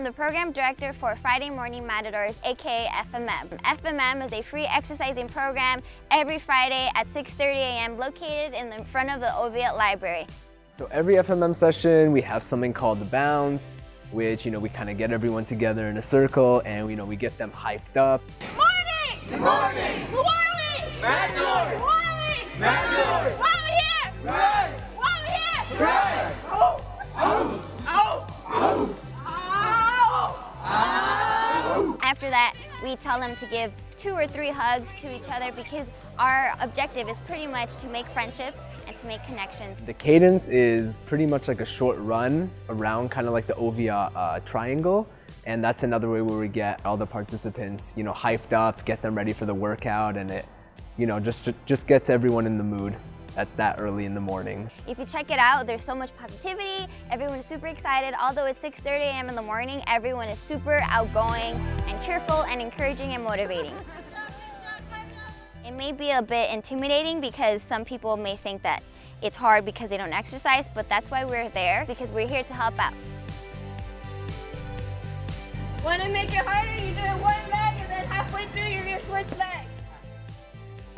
I'm the program director for Friday Morning Matadors, aka FMM. FMM is a free exercising program every Friday at 6.30 a.m. located in the front of the Oviatt Library. So every FMM session, we have something called the bounce, which, you know, we kind of get everyone together in a circle and, you know, we get them hyped up. Morning! Good morning! Who are we? That, we tell them to give two or three hugs to each other because our objective is pretty much to make friendships and to make connections. The cadence is pretty much like a short run around kind of like the Oviatt uh, triangle. And that's another way where we get all the participants, you know, hyped up, get them ready for the workout, and it, you know, just, just gets everyone in the mood at that early in the morning. If you check it out, there's so much positivity. Everyone's super excited. Although it's 6.30 a.m. in the morning, everyone is super outgoing and cheerful and encouraging and motivating. It may be a bit intimidating because some people may think that it's hard because they don't exercise, but that's why we're there, because we're here to help out. Want to make it harder? You do it one leg and then halfway through you're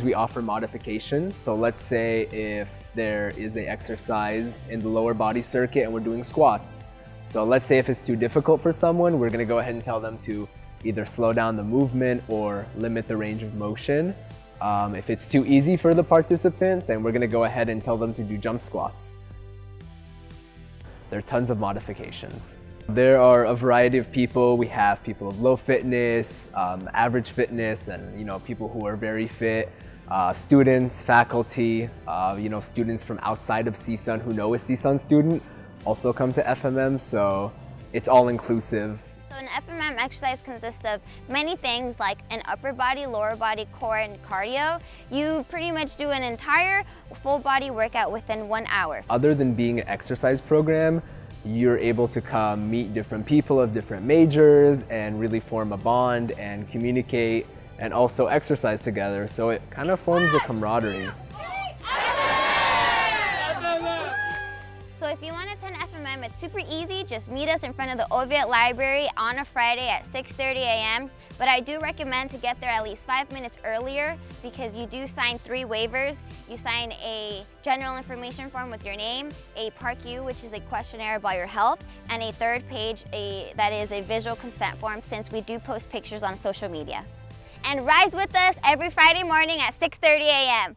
We offer modifications. So let's say if there is an exercise in the lower body circuit and we're doing squats. So let's say if it's too difficult for someone, we're gonna go ahead and tell them to either slow down the movement or limit the range of motion. Um, if it's too easy for the participant, then we're gonna go ahead and tell them to do jump squats. There are tons of modifications. There are a variety of people. We have people of low fitness, um, average fitness, and you know people who are very fit uh, students, faculty, uh, you know, students from outside of CSUN who know a CSUN student also come to FMM, so it's all inclusive. So an FMM exercise consists of many things like an upper body, lower body, core, and cardio. You pretty much do an entire full body workout within one hour. Other than being an exercise program, you're able to come meet different people of different majors and really form a bond and communicate and also exercise together. So it kind of forms a camaraderie. So if you want to attend FMM, it's super easy. Just meet us in front of the Oviatt Library on a Friday at 6.30 a.m. But I do recommend to get there at least five minutes earlier because you do sign three waivers. You sign a general information form with your name, a PAR-Q, which is a questionnaire about your health, and a third page a, that is a visual consent form since we do post pictures on social media and rise with us every Friday morning at 6.30 a.m.